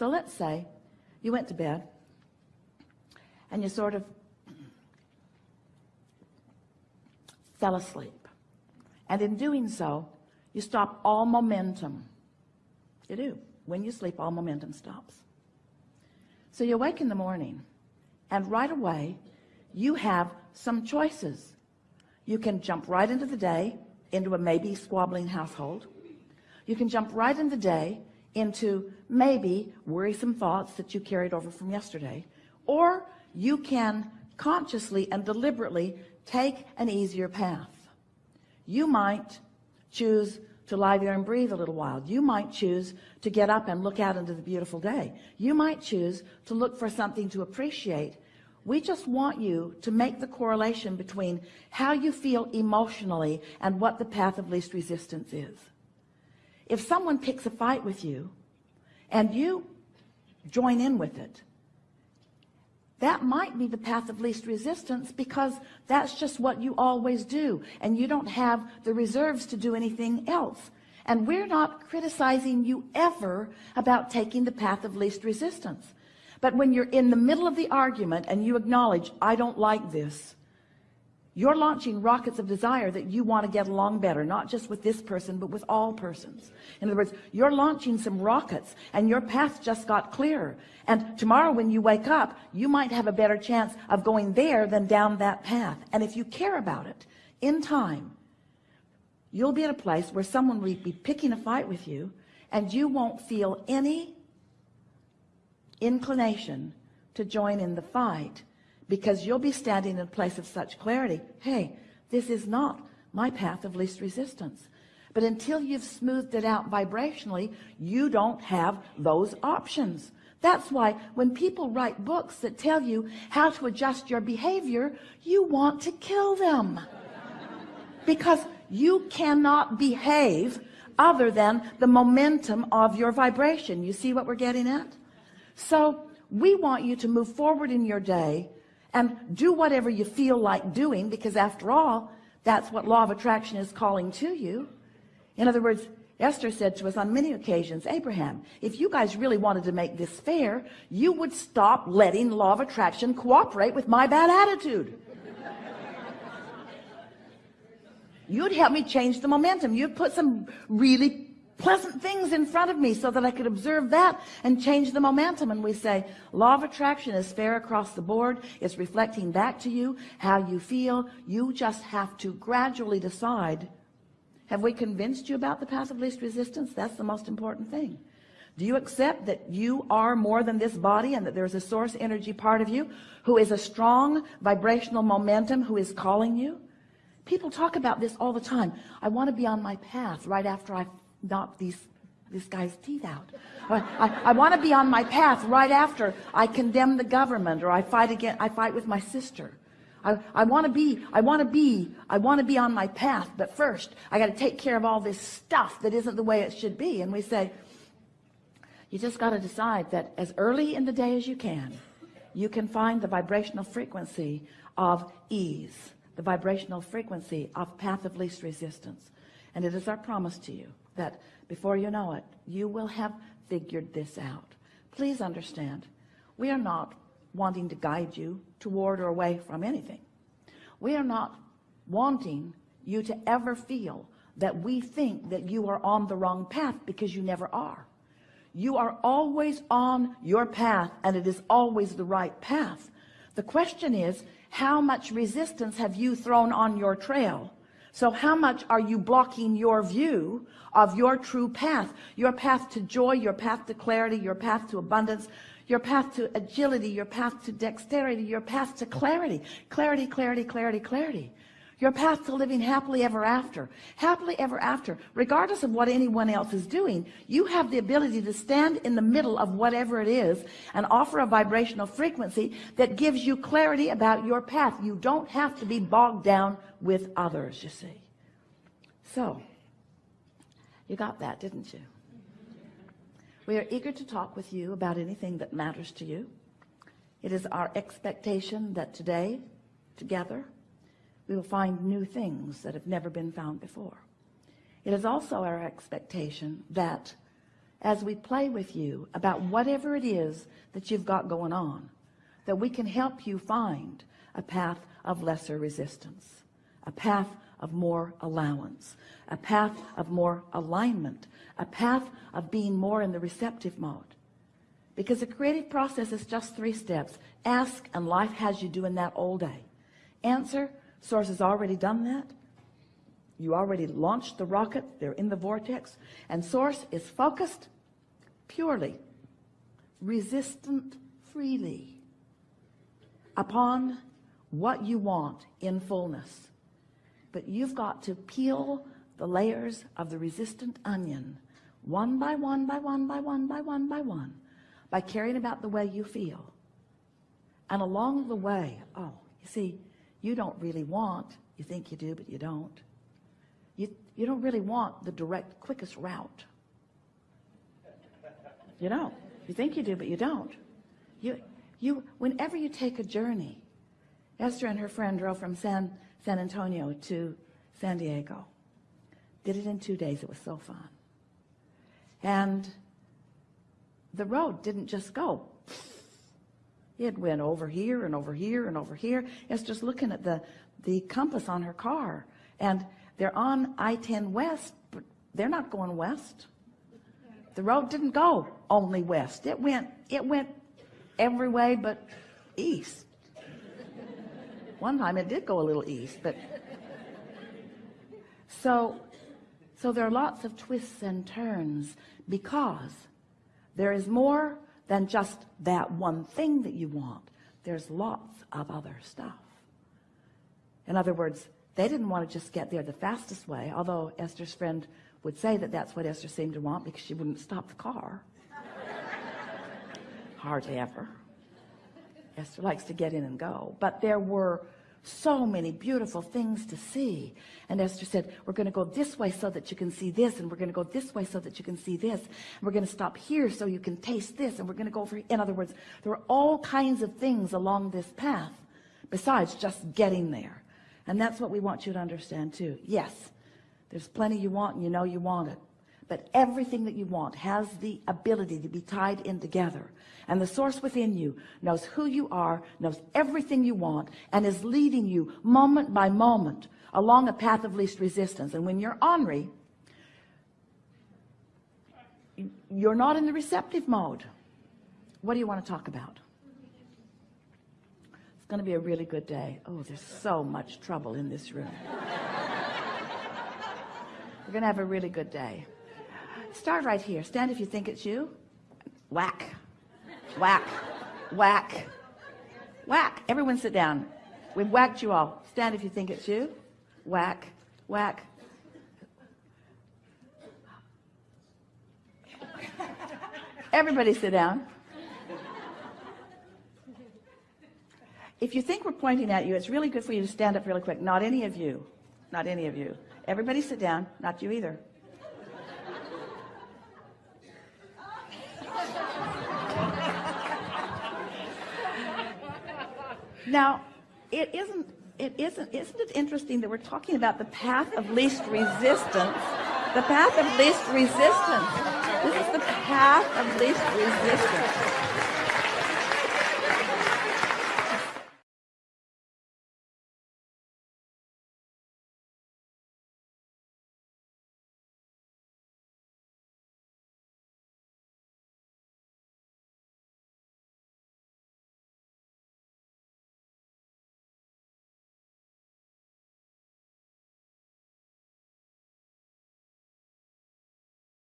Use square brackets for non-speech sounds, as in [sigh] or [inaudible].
so let's say you went to bed and you sort of fell asleep. And in doing so you stop all momentum. You do. When you sleep all momentum stops. So you wake in the morning and right away you have some choices. You can jump right into the day into a maybe squabbling household. You can jump right in the day into maybe worrisome thoughts that you carried over from yesterday or you can consciously and deliberately take an easier path. You might choose to lie there and breathe a little while. You might choose to get up and look out into the beautiful day. You might choose to look for something to appreciate. We just want you to make the correlation between how you feel emotionally and what the path of least resistance is if someone picks a fight with you and you join in with it that might be the path of least resistance because that's just what you always do and you don't have the reserves to do anything else. And we're not criticizing you ever about taking the path of least resistance. But when you're in the middle of the argument and you acknowledge I don't like this you're launching rockets of desire that you want to get along better not just with this person but with all persons. In other words you're launching some rockets and your path just got clearer. And tomorrow when you wake up you might have a better chance of going there than down that path. And if you care about it in time you'll be at a place where someone will be picking a fight with you and you won't feel any inclination to join in the fight because you'll be standing in a place of such clarity. Hey this is not my path of least resistance. But until you've smoothed it out vibrationally you don't have those options. That's why when people write books that tell you how to adjust your behavior you want to kill them. Because you cannot behave other than the momentum of your vibration. You see what we're getting at? So we want you to move forward in your day and do whatever you feel like doing because after all that's what law of attraction is calling to you. In other words Esther said to us on many occasions Abraham if you guys really wanted to make this fair you would stop letting law of attraction cooperate with my bad attitude. [laughs] You'd help me change the momentum. You'd put some really pleasant things in front of me so that I could observe that and change the momentum. And we say law of attraction is fair across the board. It's reflecting back to you how you feel. You just have to gradually decide have we convinced you about the path of least resistance? That's the most important thing. Do you accept that you are more than this body and that there's a source energy part of you who is a strong vibrational momentum who is calling you? People talk about this all the time. I want to be on my path right after I knock these this guy's teeth out. I, I, I want to be on my path right after I condemn the government or I fight again I fight with my sister. I, I want to be I want to be I want to be on my path but first I got to take care of all this stuff that isn't the way it should be. And we say you just got to decide that as early in the day as you can you can find the vibrational frequency of ease the vibrational frequency of path of least resistance. And it is our promise to you that before you know it you will have figured this out. Please understand we are not wanting to guide you toward or away from anything. We are not wanting you to ever feel that we think that you are on the wrong path because you never are. You are always on your path and it is always the right path. The question is how much resistance have you thrown on your trail so how much are you blocking your view of your true path? Your path to joy your path to clarity your path to abundance your path to agility your path to dexterity your path to clarity. Clarity clarity clarity clarity your path to living happily ever after. Happily ever after. Regardless of what anyone else is doing you have the ability to stand in the middle of whatever it is and offer a vibrational frequency that gives you clarity about your path. You don't have to be bogged down with others you see. So you got that didn't you? We are eager to talk with you about anything that matters to you. It is our expectation that today together we will find new things that have never been found before. It is also our expectation that as we play with you about whatever it is that you've got going on that we can help you find a path of lesser resistance a path of more allowance a path of more alignment a path of being more in the receptive mode. Because the creative process is just three steps. Ask and life has you doing that all day. Answer source has already done that. You already launched the rocket. They're in the vortex. And source is focused purely resistant freely upon what you want in fullness. But you've got to peel the layers of the resistant onion one by one by one by one by one by one by caring about the way you feel. And along the way oh you see you don't really want you think you do but you don't. You you don't really want the direct quickest route. You don't. You think you do but you don't. You you whenever you take a journey Esther and her friend drove from San San Antonio to San Diego. Did it in two days. It was so fun. And the road didn't just go it went over here and over here and over here. It's just looking at the the compass on her car. And they're on I-10 west but they're not going west. The road didn't go only west. It went it went every way but east. One time it did go a little east but so so there are lots of twists and turns because there is more than just that one thing that you want. There's lots of other stuff. In other words they didn't want to just get there the fastest way although Esther's friend would say that that's what Esther seemed to want because she wouldn't stop the car. [laughs] Hardly ever. Esther likes to get in and go. But there were so many beautiful things to see. And Esther said we're going to go this way so that you can see this and we're going to go this way so that you can see this. And we're going to stop here so you can taste this and we're going to go over in other words there are all kinds of things along this path besides just getting there. And that's what we want you to understand too. Yes there's plenty you want and you know you want it but everything that you want has the ability to be tied in together. And the source within you knows who you are knows everything you want and is leading you moment by moment along a path of least resistance. And when you're ornery you're not in the receptive mode. What do you want to talk about? It's going to be a really good day. Oh there's so much trouble in this room. [laughs] We're gonna have a really good day start right here. Stand if you think it's you. Whack. Whack. Whack. Whack. Everyone sit down. We've whacked you all. Stand if you think it's you. Whack. Whack. Everybody sit down. If you think we're pointing at you it's really good for you to stand up really quick. Not any of you. Not any of you. Everybody sit down. Not you either now it isn't it isn't isn't it interesting that we're talking about the path of least resistance? The path of least resistance. This is the path of least resistance